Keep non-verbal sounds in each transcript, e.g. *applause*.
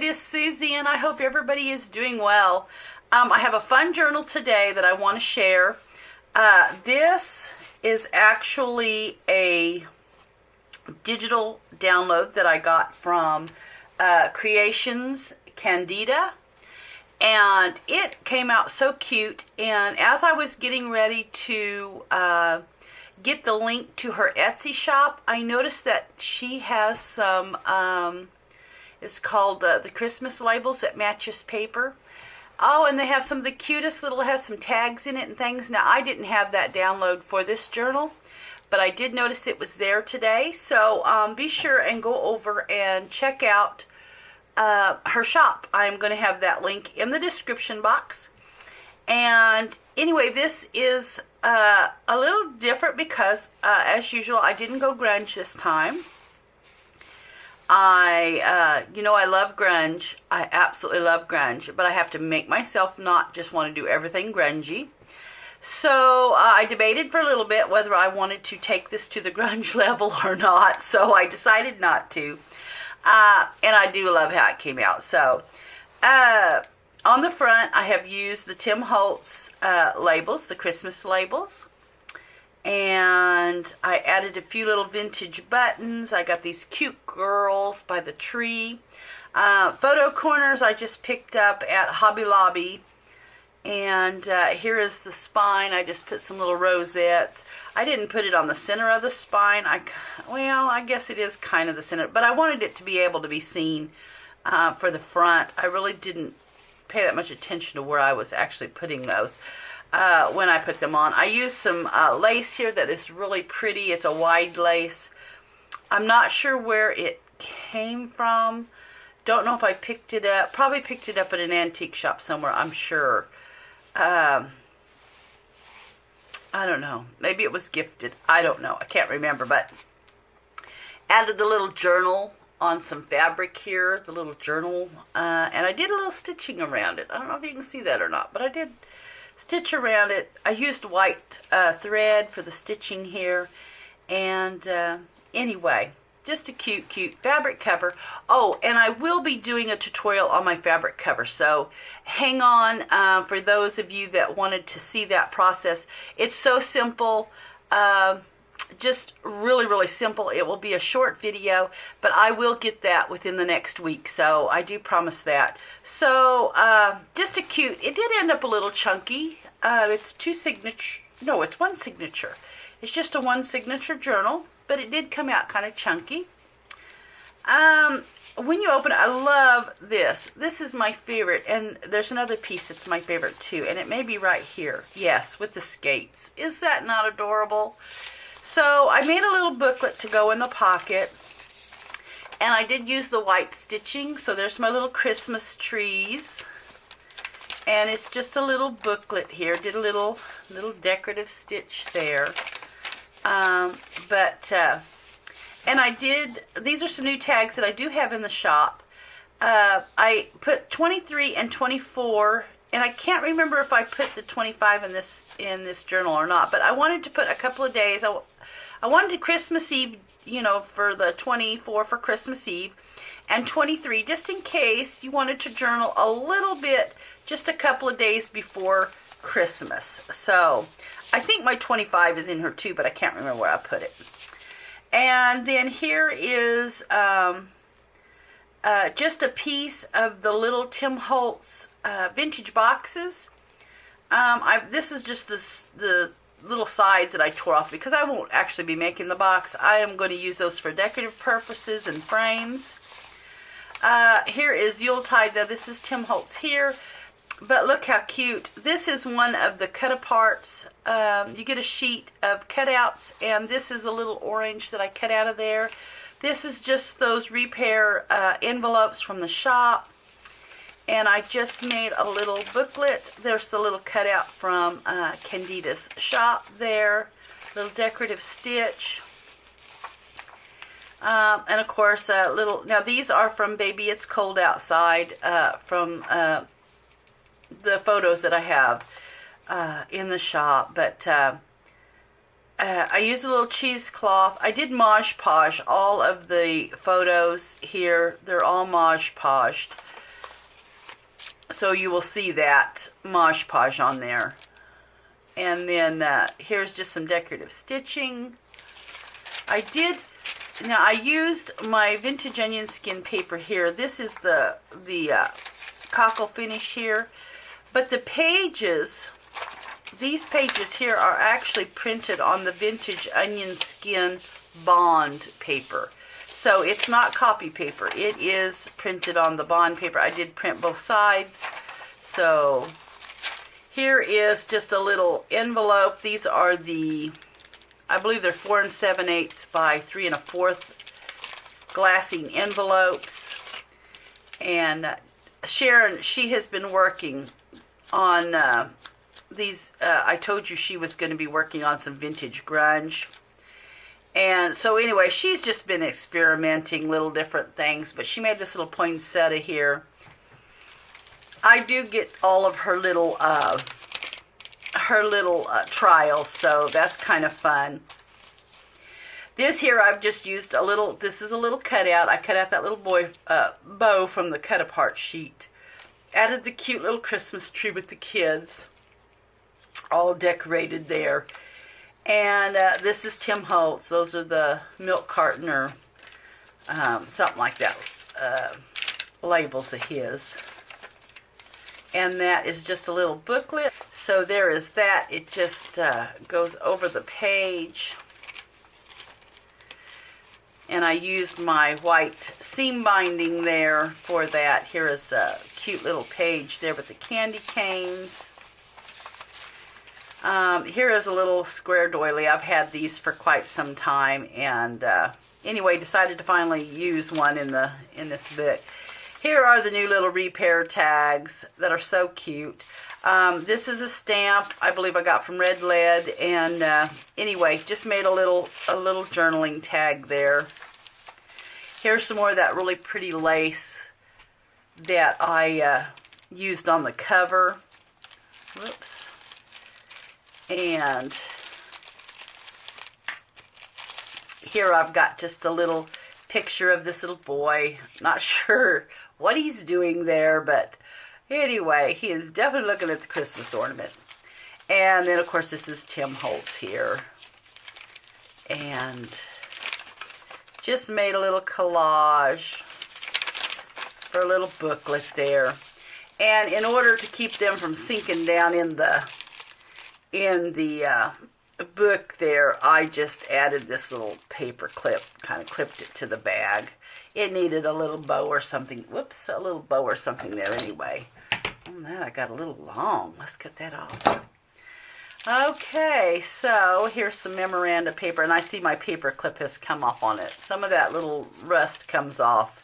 it is Susie, and I hope everybody is doing well. Um, I have a fun journal today that I want to share. Uh, this is actually a digital download that I got from uh, Creations Candida, and it came out so cute. And as I was getting ready to uh, get the link to her Etsy shop, I noticed that she has some. Um, it's called uh, the Christmas labels that matches paper. Oh, and they have some of the cutest little, has some tags in it and things. Now, I didn't have that download for this journal, but I did notice it was there today. So um, be sure and go over and check out uh, her shop. I'm going to have that link in the description box. And anyway, this is uh, a little different because, uh, as usual, I didn't go grunge this time. I, uh, you know, I love grunge. I absolutely love grunge, but I have to make myself not just want to do everything grungy. So uh, I debated for a little bit whether I wanted to take this to the *laughs* grunge level or not. So I decided not to. Uh, and I do love how it came out. So uh, on the front, I have used the Tim Holtz uh, labels, the Christmas labels and I added a few little vintage buttons. I got these cute girls by the tree. Uh, photo corners I just picked up at Hobby Lobby. And uh, here is the spine. I just put some little rosettes. I didn't put it on the center of the spine. I, well, I guess it is kind of the center, but I wanted it to be able to be seen uh, for the front. I really didn't pay that much attention to where I was actually putting those uh, when I put them on. I used some uh, lace here that is really pretty. It's a wide lace. I'm not sure where it came from. Don't know if I picked it up. Probably picked it up at an antique shop somewhere, I'm sure. Um, I don't know. Maybe it was gifted. I don't know. I can't remember, but added the little journal on some fabric here, the little journal, uh, and I did a little stitching around it. I don't know if you can see that or not, but I did stitch around it. I used white uh, thread for the stitching here. And uh, anyway, just a cute, cute fabric cover. Oh, and I will be doing a tutorial on my fabric cover. So hang on uh, for those of you that wanted to see that process. It's so simple. Just really, really simple. It will be a short video, but I will get that within the next week, so I do promise that. So, uh, just a cute, it did end up a little chunky. Uh, it's two signature, no, it's one signature. It's just a one signature journal, but it did come out kind of chunky. Um, when you open it, I love this. This is my favorite, and there's another piece that's my favorite too, and it may be right here. Yes, with the skates. Is that not adorable? So I made a little booklet to go in the pocket. And I did use the white stitching. So there's my little Christmas trees. And it's just a little booklet here. Did a little little decorative stitch there. Um, but, uh, and I did, these are some new tags that I do have in the shop. Uh, I put 23 and 24 and I can't remember if I put the 25 in this in this journal or not, but I wanted to put a couple of days. I, I wanted Christmas Eve, you know, for the 24 for Christmas Eve, and 23 just in case you wanted to journal a little bit just a couple of days before Christmas. So I think my 25 is in here too, but I can't remember where I put it. And then here is um, uh, just a piece of the little Tim Holtz uh, vintage boxes. Um, I, this is just the, the little sides that I tore off because I won't actually be making the box. I am going to use those for decorative purposes and frames. Uh, here is Yuletide. Now this is Tim Holtz here. But look how cute. This is one of the cut-aparts. Um, you get a sheet of cutouts, and this is a little orange that I cut out of there. This is just those repair uh, envelopes from the shop and I just made a little booklet. There's the little cutout from uh, Candida's shop there, little decorative stitch. Um, and of course, a little, now these are from Baby It's Cold Outside, uh, from uh, the photos that I have uh, in the shop. But uh, uh, I used a little cheesecloth. I did Mod Podge all of the photos here. They're all Mod Podged. So you will see that Mod Podge on there. And then uh, here's just some decorative stitching. I did, now I used my vintage onion skin paper here. This is the, the uh, cockle finish here. But the pages, these pages here are actually printed on the vintage onion skin bond paper. So it's not copy paper. It is printed on the bond paper. I did print both sides. So here is just a little envelope. These are the, I believe they're four and seven eighths by three and a fourth glassine envelopes. And Sharon, she has been working on uh, these. Uh, I told you she was going to be working on some vintage grunge. And so anyway, she's just been experimenting little different things, but she made this little poinsettia here. I do get all of her little uh, her little uh, trials, so that's kind of fun. This here, I've just used a little, this is a little cutout. I cut out that little boy uh, bow from the cut apart sheet. Added the cute little Christmas tree with the kids. All decorated there. And uh, this is Tim Holtz. Those are the milk carton or um, something like that. Uh, labels of his. And that is just a little booklet. So there is that. It just uh, goes over the page and I used my white seam binding there for that. Here is a cute little page there with the candy canes. Um, here is a little square doily. I've had these for quite some time, and uh, anyway, decided to finally use one in the in this book. Here are the new little repair tags that are so cute. Um, this is a stamp I believe I got from Red Lead, and uh, anyway, just made a little a little journaling tag there. Here's some more of that really pretty lace that I uh, used on the cover. Whoops. And here I've got just a little picture of this little boy. Not *laughs* sure what he's doing there, but anyway, he is definitely looking at the Christmas ornament. And then, of course, this is Tim Holtz here. And just made a little collage for a little booklet there. And in order to keep them from sinking down in the in the uh, book there, I just added this little paper clip, kind of clipped it to the bag. It needed a little bow or something. Whoops, a little bow or something there anyway. Oh, that I got a little long. Let's cut that off. Okay, so here's some memoranda paper, and I see my paper clip has come off on it. Some of that little rust comes off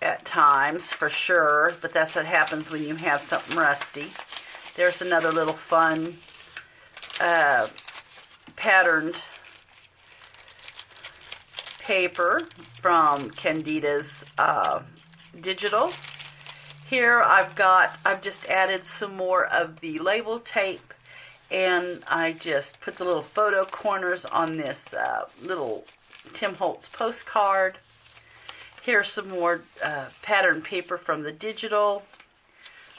at times, for sure, but that's what happens when you have something rusty. There's another little fun uh, patterned paper from Candida's uh, Digital. Here I've got, I've just added some more of the label tape and I just put the little photo corners on this uh, little Tim Holtz postcard. Here's some more uh, pattern paper from the digital.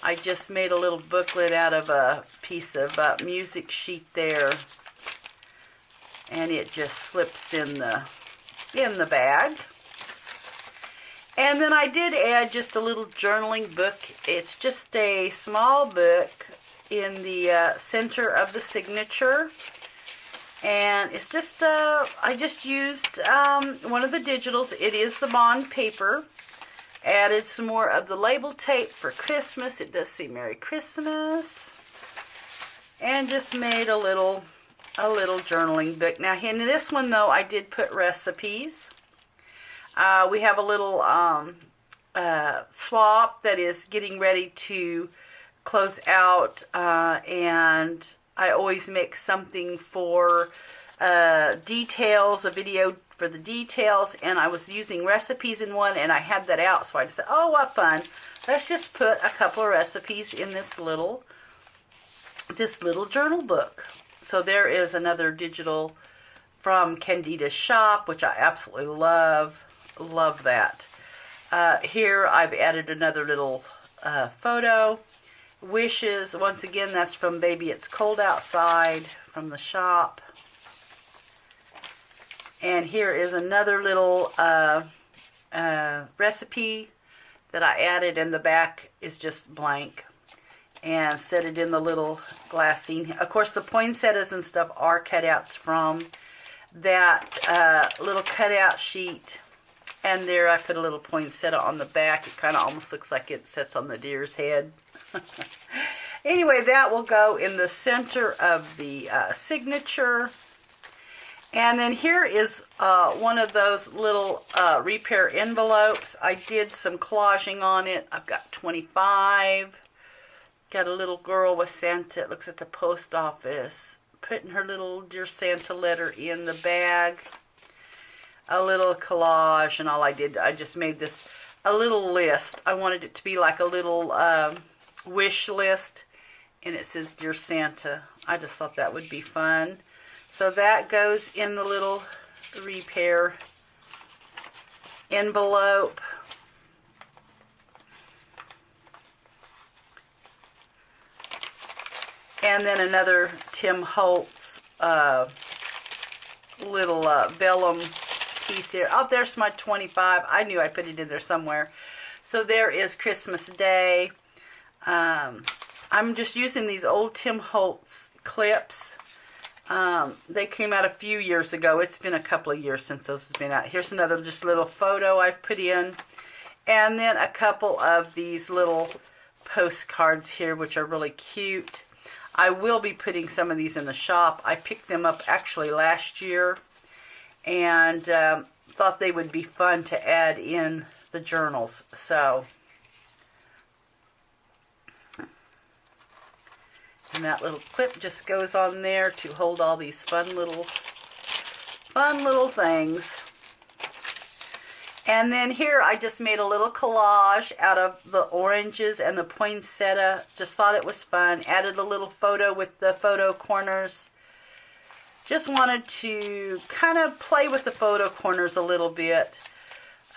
I just made a little booklet out of a piece of uh, music sheet there. And it just slips in the, in the bag. And then I did add just a little journaling book. It's just a small book in the uh, center of the signature. And it's just, uh, I just used um, one of the digitals. It is the bond paper. Added some more of the label tape for Christmas. It does say Merry Christmas. And just made a little, a little journaling book. Now, in this one, though, I did put recipes. Uh, we have a little um, uh, swap that is getting ready to close out uh, and I always make something for uh, details, a video for the details, and I was using recipes in one, and I had that out, so I just said, oh, what fun. Let's just put a couple of recipes in this little, this little journal book. So there is another digital from Candida's shop, which I absolutely love. Love that. Uh, here I've added another little uh, photo. Wishes, once again, that's from Baby It's Cold Outside from the shop. And here is another little uh, uh, recipe that I added and the back is just blank. And set it in the little glassine. Of course, the poinsettias and stuff are cutouts from that uh, little cutout sheet. And there I put a little poinsettia on the back. It kind of almost looks like it sits on the deer's head. *laughs* anyway, that will go in the center of the uh, signature. And then here is uh, one of those little uh, repair envelopes. I did some collaging on it. I've got 25. Got a little girl with Santa. It looks at the post office. Putting her little Dear Santa letter in the bag. A little collage and all I did, I just made this a little list. I wanted it to be like a little um, wish list. And it says Dear Santa. I just thought that would be fun. So that goes in the little repair envelope. And then another Tim Holtz uh, little uh, vellum piece here. Oh, there's my 25. I knew I put it in there somewhere. So there is Christmas Day. Um, I'm just using these old Tim Holtz clips um, they came out a few years ago. It's been a couple of years since those has been out. Here's another just little photo I've put in. And then a couple of these little postcards here, which are really cute. I will be putting some of these in the shop. I picked them up actually last year and um, thought they would be fun to add in the journals. So And that little clip just goes on there to hold all these fun little, fun little things. And then here I just made a little collage out of the oranges and the poinsettia. Just thought it was fun. Added a little photo with the photo corners. Just wanted to kind of play with the photo corners a little bit.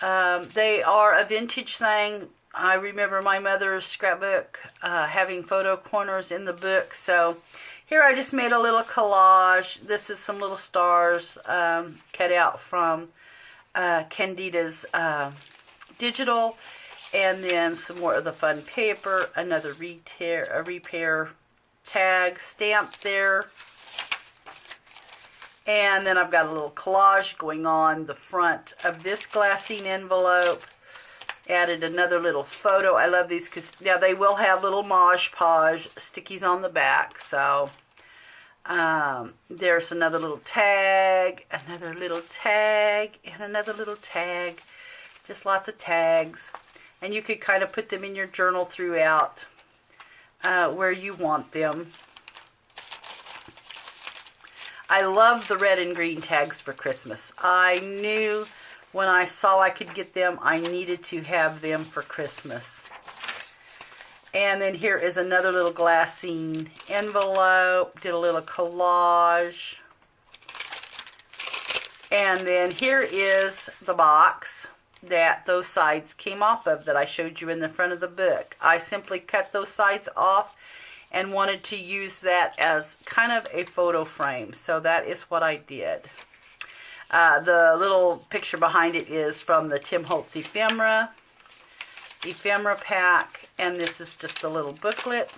Um, they are a vintage thing. I remember my mother's scrapbook uh, having photo corners in the book. So here I just made a little collage. This is some little stars um, cut out from uh, Candida's uh, digital. And then some more of the fun paper. Another repair, a repair tag stamped there. And then I've got a little collage going on the front of this glassine envelope added another little photo. I love these because now they will have little Mod Podge stickies on the back. So um, there's another little tag, another little tag, and another little tag. Just lots of tags. And you could kind of put them in your journal throughout uh, where you want them. I love the red and green tags for Christmas. I knew when I saw I could get them, I needed to have them for Christmas. And then here is another little glassine envelope. Did a little collage. And then here is the box that those sides came off of that I showed you in the front of the book. I simply cut those sides off and wanted to use that as kind of a photo frame. So that is what I did. Uh, the little picture behind it is from the Tim Holtz ephemera, ephemera pack, and this is just a little booklet.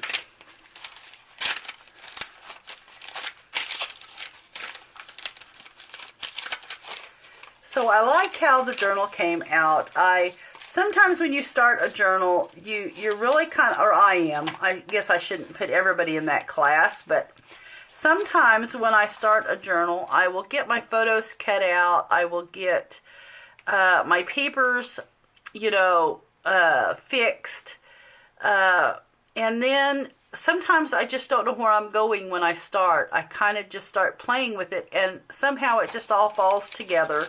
So I like how the journal came out. I sometimes when you start a journal, you you're really kind of, or I am. I guess I shouldn't put everybody in that class, but sometimes when I start a journal, I will get my photos cut out. I will get uh, my papers, you know, uh, fixed. Uh, and then sometimes I just don't know where I'm going when I start. I kind of just start playing with it and somehow it just all falls together.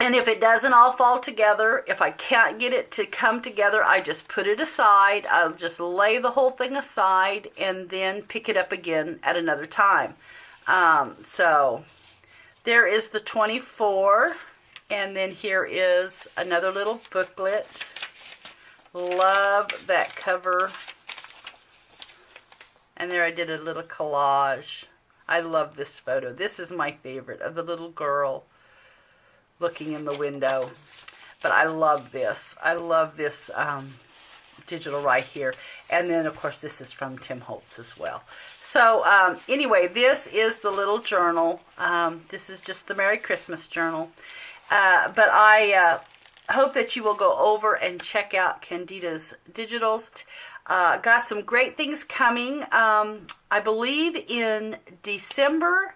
And if it doesn't all fall together, if I can't get it to come together, I just put it aside. I'll just lay the whole thing aside and then pick it up again at another time. Um, so there is the 24. And then here is another little booklet. Love that cover. And there I did a little collage. I love this photo. This is my favorite of the little girl looking in the window. But I love this. I love this um, digital right here. And then, of course, this is from Tim Holtz as well. So, um, anyway, this is the little journal. Um, this is just the Merry Christmas journal. Uh, but I uh, hope that you will go over and check out Candida's Digitals. Uh, got some great things coming. Um, I believe in December,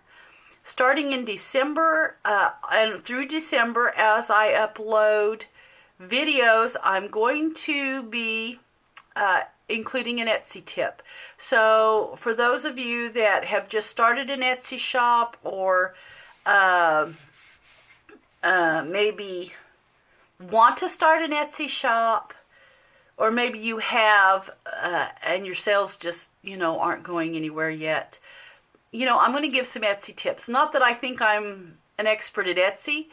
starting in December uh, and through December, as I upload videos, I'm going to be uh, including an Etsy tip. So for those of you that have just started an Etsy shop or uh, uh, maybe want to start an Etsy shop, or maybe you have uh, and your sales just you know aren't going anywhere yet. You know, I'm going to give some Etsy tips. Not that I think I'm an expert at Etsy.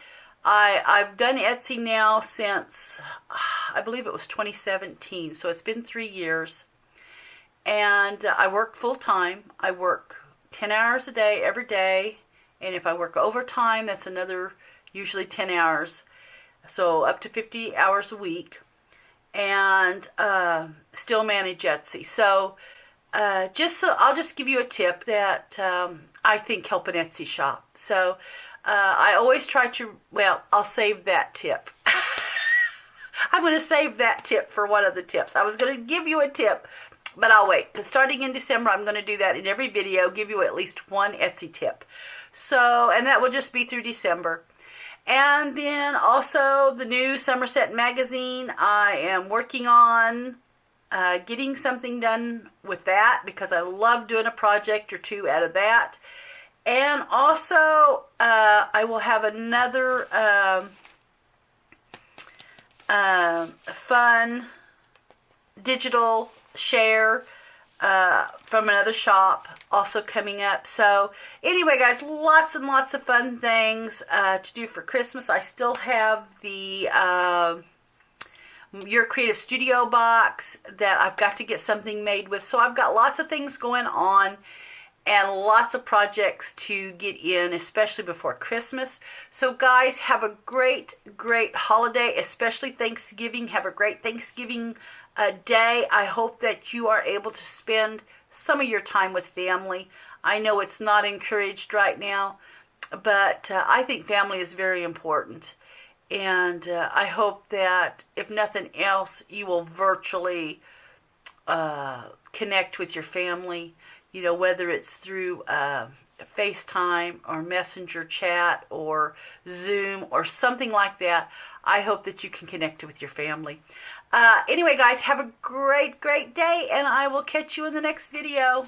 I I've done Etsy now since *sighs* I believe it was 2017, so it's been three years. And I work full time. I work 10 hours a day every day, and if I work overtime, that's another usually 10 hours, so up to 50 hours a week, and uh, still manage Etsy. So uh, just so I'll just give you a tip that um, I think help an Etsy shop. So uh, I always try to, well, I'll save that tip. *laughs* I'm going to save that tip for one of the tips. I was going to give you a tip, but I'll wait. Because starting in December, I'm going to do that in every video, give you at least one Etsy tip. So, and that will just be through December. And then also the new Somerset magazine. I am working on uh, getting something done with that because I love doing a project or two out of that. And also, uh, I will have another uh, fun digital share uh, from another shop also coming up. So anyway, guys, lots and lots of fun things uh, to do for Christmas. I still have the uh, Your Creative Studio box that I've got to get something made with. So I've got lots of things going on and lots of projects to get in, especially before Christmas. So, guys, have a great, great holiday, especially Thanksgiving. Have a great Thanksgiving uh, day. I hope that you are able to spend some of your time with family. I know it's not encouraged right now, but uh, I think family is very important. And uh, I hope that, if nothing else, you will virtually uh, connect with your family, you know, whether it's through uh, FaceTime or Messenger chat or Zoom or something like that. I hope that you can connect with your family. Uh, anyway, guys, have a great, great day, and I will catch you in the next video.